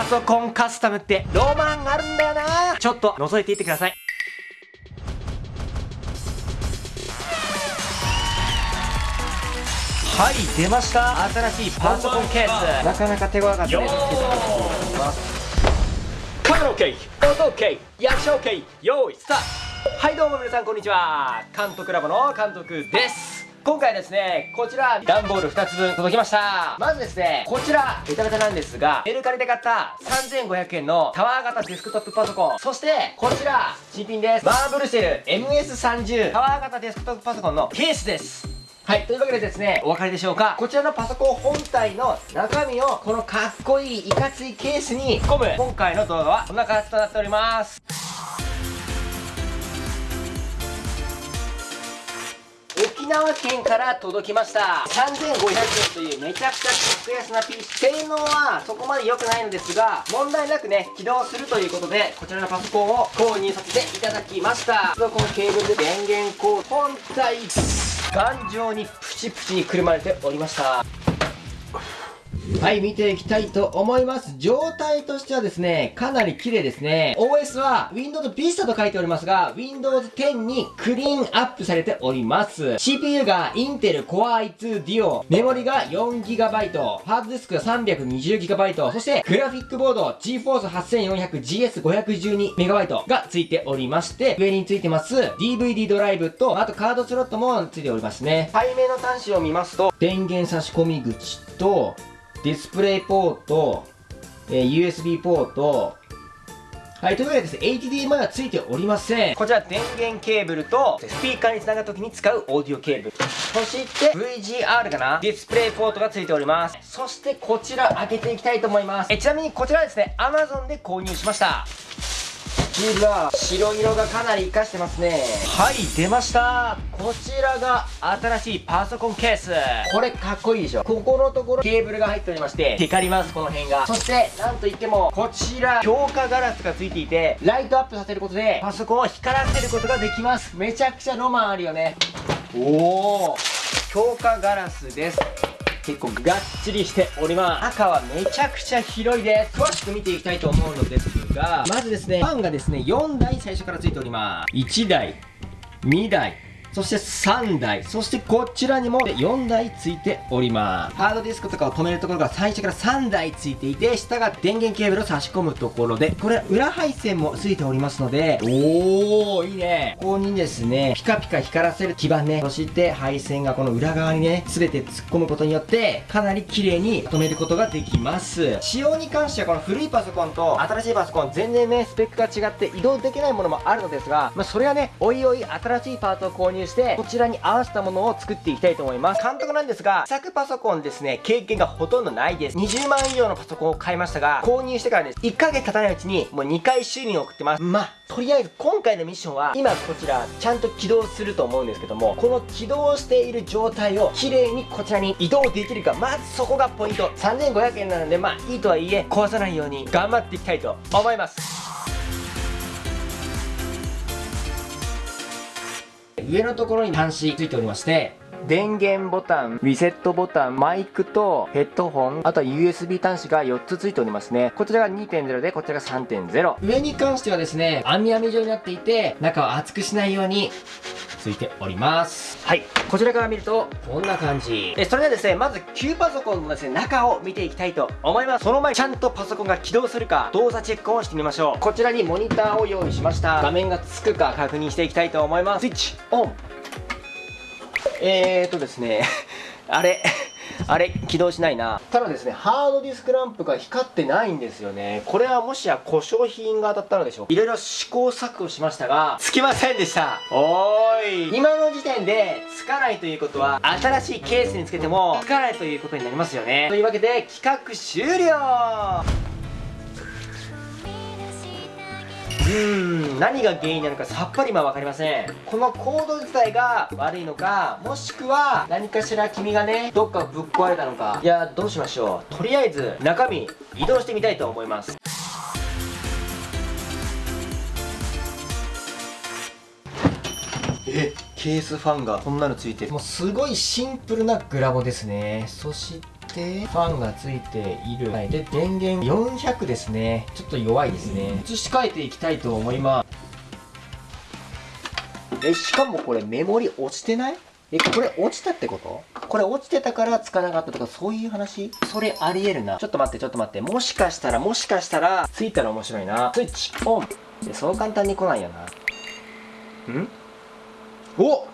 パソコンカスタムってロマンあるんだよな。ちょっと覗いていってください。はい出ました。新しいパソコンケース。なかなか手強かったですカメラ OK 音 OK 役者 OK 用意スタート。はいどうも皆さんこんにちは。監督ラボの監督です今回ですね、こちら、段ボール2つ分届きました。まずですね、こちら、ベタベタなんですが、メルカリで買った3500円のタワー型デスクトップパソコン。そして、こちら、新品です。マーブルシェル MS30 タワー型デスクトップパソコンのケースです。はい。というわけでですね、お分かりでしょうかこちらのパソコン本体の中身を、このかっこいいいかついケースに込む、今回の動画はこんな感じとなっております。沖縄県から届きました。3500円というめちゃくちゃ格安な PC 性能はそこまで良くないのですが問題なくね起動するということでこちらのパソコンを購入させていただきました。このケーブルで電源コード本体頑丈にプチプチにくるまれておりました。はい、見ていきたいと思います。状態としてはですね、かなり綺麗ですね。OS は Windows Vista と書いておりますが、Windows 10にクリーンアップされております。CPU が Intel Core i2 Duo、メモリが 4GB、ハードディスクが 320GB、そしてグラフィックボード GForce 8400GS512MB が付いておりまして、上に付いてます DVD ドライブと、あとカードスロットも付いておりますね。背面の端子を見ますと、電源差し込み口と、ディスプレイポート、えー、USB ポート、はい、というわけでですね、HDMI は付いておりません。こちら電源ケーブルと、スピーカーにつながるときに使うオーディオケーブル。そして、VGR かな？ディスプレイポートが付いております。そしてこちら開けていきたいと思います。えちなみにこちらですね、Amazon で購入しました。シールは白色がかなり活かしてますね。はい出ました。こちらが新しいパソコンケース。これかっこいいでしょ。ここのところケーブルが入っておりまして光りますこの辺が。そしてなんといってもこちら強化ガラスがついていてライトアップさせることでパソコンを光らせることができます。めちゃくちゃロマンあるよね。おお強化ガラスです。結構がっちりしております。中はめちゃくちゃ広いです。詳しく見ていきたいと思うのですがまずですねファンがですね4台最初からついております。1台2台。そして3台、そしてこちらにも4台ついております。ハードディスクとかを止めるところが最初から3台ついていて、下が電源ケーブルを差し込むところで、これ裏配線もついておりますので、おー、いいね。ここにですね、ピカピカ光らせる基板ね、そして配線がこの裏側にね、すべて突っ込むことによって、かなり綺麗に止めることができます。仕様に関してはこの古いパソコンと新しいパソコン全然ね、スペックが違って移動できないものもあるのですが、まあ、それはね、おいおい新しいパートを購入入してこちらに合わせたものを作っていきたいと思います。監督なんですが試作パソコンですね経験がほとんどないです。20万以上のパソコンを買いましたが購入してからです。1ヶ月経たないうちにもう2回修理に送ってます。まあとりあえず今回のミッションは今こちらちゃんと起動すると思うんですけどもこの起動している状態を綺麗にこちらに移動できるかまずそこがポイント。3500円なのでまあいいとはいえ壊さないように頑張っていきたいと思います。上のところに端子ついておりまして電源ボタン、リセットボタン、マイクとヘッドホン、あとは USB 端子が4つついておりますね。こちらが2.0で、こちらが3.0。上に関してはですね、網網状になっていて、中を熱くしないようについております。はい。こちらから見るとこんな感じ。えそれではですねまず旧パソコンのですね中を見ていきたいと思います。その前に。ちゃんとパソコンが起動するか動作チェックをしてみましょう。こちらにモニターを用意しました。画面がつくか確認していきたいと思います。スイッチオン。えーとですね。あ れあれ起動しないな。ただですねハードディスクランプが光ってないんですよね。これはもしや故障品が当たったのでしょういろいろ試行錯誤しましたがつきませんでした。おーい。今の時点でつかないということは新しいケースにつけてもつかないということになりますよね。というわけで企画終了。うん何が原因なのかさっぱり今分かりません。このコード自体が悪いのかもしくは何かしら君がねどっかぶっ壊れたのか。いやどうしましょう。とりあえず中身移動してみたいと思います。えケースファンがこんなのついてもうすごいシンプルなグラボですね。そしててファンがついている、はい、で電源400ですね。ちょっと弱いですね。移し替えていきたいと思いますえしかもこれメモリ落ちてない？えこれ落ちたってこと？これ落ちてたからつかなかったとかそういう話？それありえるな。ちょっと待ってちょっと待って。もしかしたらもしかしたらついたら面白いな。スイッチオン。でそう簡単に来ないよな。ん？お！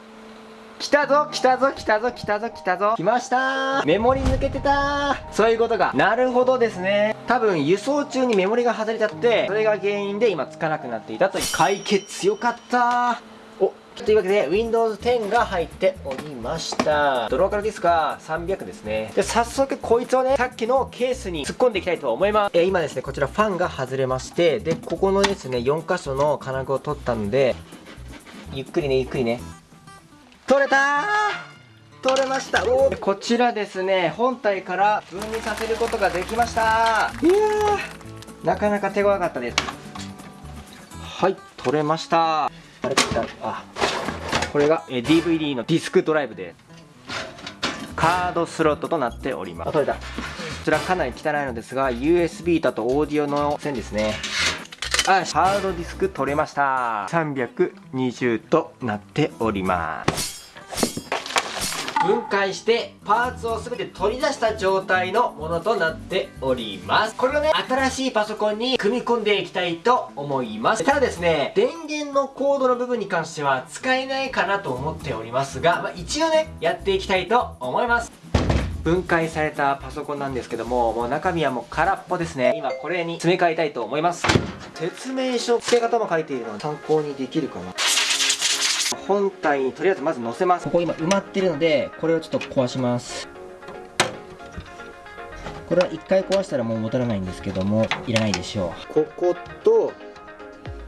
来たぞ来たぞ来たぞ来たぞ来たぞ。来ました。メモリ抜けてた。そういうことか。なるほどですね。多分輸送中にメモリが外れちゃってそれが原因で今つかなくなっていたという。解決よかった。というわけで Windows 10が入っておりました。ドローカルディスクが300ですね。で早速こいつをねさっきのケースに突っ込んでいきたいと思います。え今ですねこちらファンが外れましてでここのですね4箇所の金具を取ったのでゆっくりねゆっくりね。取れた取れました!おこちらですね本体から分離させることができました。いやなかなか手強かったです。はい取れました。あれあこれがえ DVD のディスクドライブでカードスロットとなっております。取れた。こちらかなり汚いのですが USB だとオーディオの線ですね。あハードディスク取れました。320となっております分解してパーツを全て取り出した状態のものとなっております。これをね新しいパソコンに組み込んでいきたいと思います。ただですね電源のコードの部分に関しては使えないかなと思っておりますが、まあ、一応ねやっていきたいと思います。分解されたパソコンなんですけどももう中身はもう空っぽですね。今これに詰め替えたいと思います。説明書付け方も書いているので参考にできるかな。本体にとりあえずまず乗せます。ここ今埋まってるのでこれをちょっと壊します。これは1回壊したらもう戻らないんですけどもいらないでしょう。ここと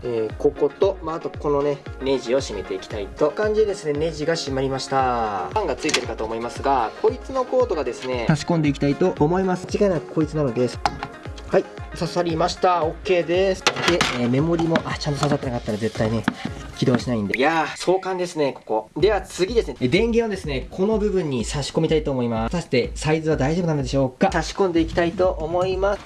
えー、ここと、まあ、あとこのねネジを締めていきたいと。感じでですねネジが締まりました。ファンがついてるかと思いますがこいつのコードがですね差し込んでいきたいと思います。間違いなくこいつなのです。はい刺さりました。OK です。で、えー、メモリもあちゃんと刺さってなかったら絶対ね起動しないんで。いやー、壮観ですね、ここ。では次ですね、電源をですね、この部分に差し込みたいと思います。果たしてサイズは大丈夫なのでしょうか？差し込んでいきたいと思います。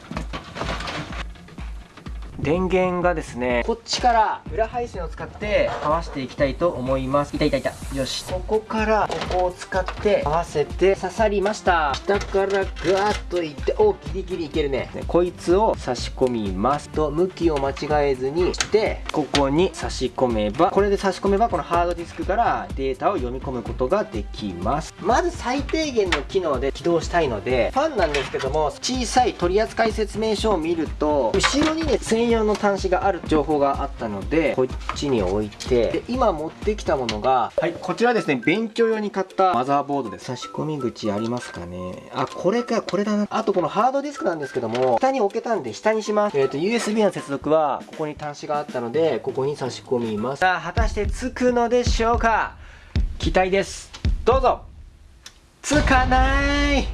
電源がですねこっちから裏配線を使って合わせていきたいと思います。いたいたい。たよし。ここからここを使って合わせて刺さりました。下からガーッといっておギリギリいけるね。こいつを差し込みます。と向きを間違えずにしてここに差し込めばこれで差し込めばこのハードディスクからデータを読み込むことができます。まず最低限の機能で起動したいのでファンなんですけども小さい取扱説明書を見ると後ろにね専用用の端子がある情報があったのでこっちに置いてで今持ってきたものがはいこちらですね勉強用に買ったマザーボードです。差し込み口ありますかね？あこれかこれだな。あとこのハードディスクなんですけども下に置けたんで下にします。えっ、ー、と USB の接続はここに端子があったのでここに差し込みます。さあ果たしてつくのでしょうか？期待です。どうぞ。つかない。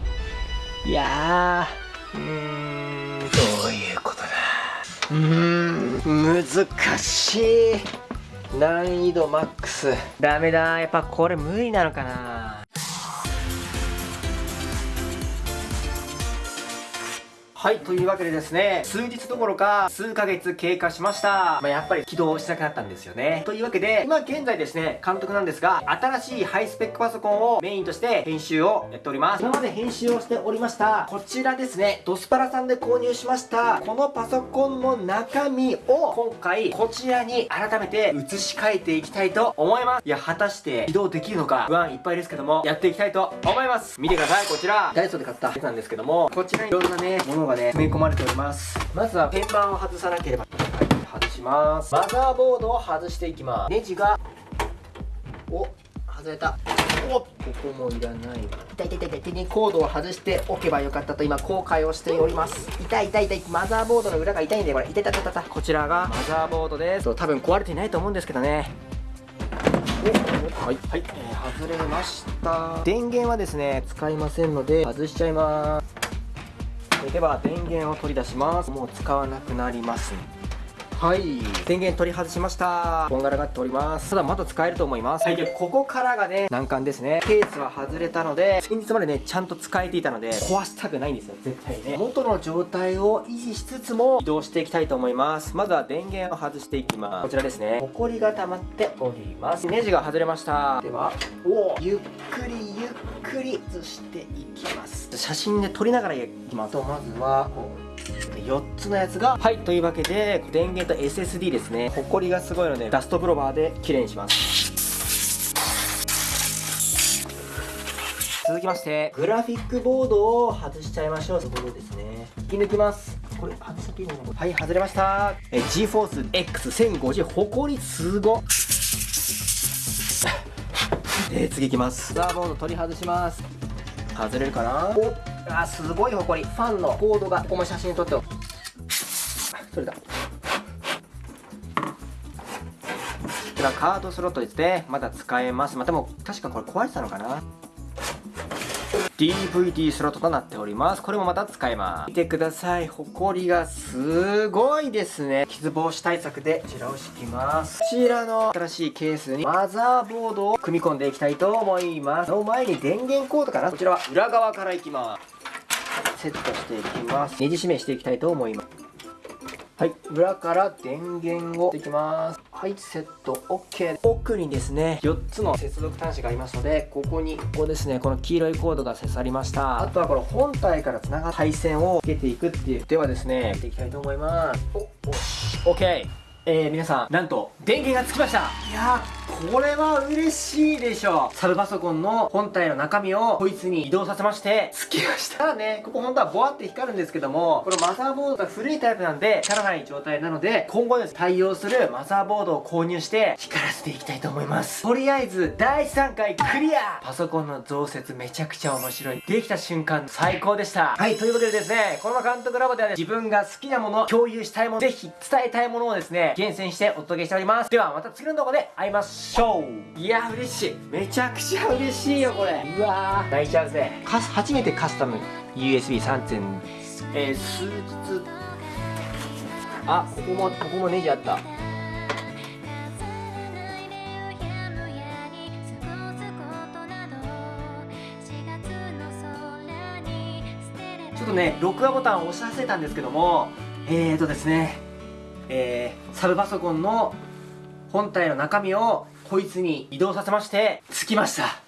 いやーうーんうん。難しい。難易度マックス。ダメだ。やっぱこれ無理なのかな。はい、というわけでですね、数日どころか数ヶ月経過しました。まあ、やっぱり起動しなくなったんですよね。というわけで、今現在ですね、監督なんですが、新しいハイスペックパソコンをメインとして編集をやっております。今まで編集をしておりました、こちらですね、ドスパラさんで購入しました、このパソコンの中身を今回こちらに改めて移し替えていきたいと思います。いや、果たして起動できるのか不安いっぱいですけども、やっていきたいと思います。見てください、こちら。ダイソーで買ったやつなんですけども、こちらにいろんなね、ものがね詰め込まれております。まずは天板を外さなければ。はい外します。マザーボードを外していきます。ネジがお外れた。おここもいらない痛い痛い痛い。痛いコードを外しておけばよかったと今後悔をしております。痛い痛い痛い。マザーボードの裏が痛いんでこれ痛い痛い痛い痛い。こちらがマザーボードです。多分壊れていないと思うんですけどね。はい、はい、えー、外れました。電源はですね使いませんので外しちゃいますでは電源を取り出します。もう使わなくなります。はい。電源取り外しました。こんがらがっております。ただまだ使えると思います。はい。でここからがね難関ですね。ケースは外れたので先日までねちゃんと使えていたので壊したくないんですよ。絶対ね。元の状態を維持しつつも移動していきたいと思います。まずは電源を外していきます。こちらですね。ホコリが溜まっております。ネジが外れました。ではおゆっくりゆっくり移していきます。写真で撮りながらいきます。とまずはこう4つのやつがはいというわけで電源と SSD ですね。ホコリがすごいのでダストブロバーで綺麗にします。続きましてグラフィックボードを外しちゃいましょう。そこでですね。引き抜きます。これ外しちゃっていいのはい外れました。え GForce X1050 ホコリすご で次いきます。ザーボード取り外します。外れるかな？おあすごいほこり。ファンのコードがここも写真撮っておお取れたこちらカードスロットですね。まだ使えます。まあ、でも確かこれ壊れてたのかな。DVD スロットとなっております。これもまた使えます。見てください。ほこりがすごいですね。傷防止対策でこちらを敷きます。こちらの新しいケースにマザーボードを組み込んでいきたいと思います。その前に電源コードかな。こちらは裏側からいきます。セットしていきます。ネジ締めしていきたいと思います。はい裏から電源をしていきます。はいセット OK 奥にですね4つの接続端子がありますのでここにここですねこの黄色いコードが刺さりました。あとはこの本体から繋がった配線をつけていくっていうではですねやっていきたいと思います。おおし OK えー、皆さん、なんと、電源がつきましたいやー、これは嬉しいでしょう。サブパソコンの本体の中身をこいつに移動させまして、つきました。ただね、ここ本当はボワって光るんですけども、このマザーボードが古いタイプなんで、光らない状態なので、今後です、対応するマザーボードを購入して、光らせていきたいと思います。とりあえず、第3回クリアパソコンの増設めちゃくちゃ面白い。できた瞬間、最高でした。はい、というわけでですね、この監督ラボではね、自分が好きなもの、共有したいもの、ぜひ伝えたいものをですね、厳選してお届けしております。ではまた次の動画で会いましょう。いや嬉しい。めちゃくちゃ嬉しいよこれ。うわー。泣いちゃうぜ。か初めてカスタム。USB3 えー、数日。あここもここもネジあった。ちょっとね録画ボタンを押し忘れた。んですけどもえーとですねえー、サブパソコンの本体の中身をこいつに移動させまして、着きました。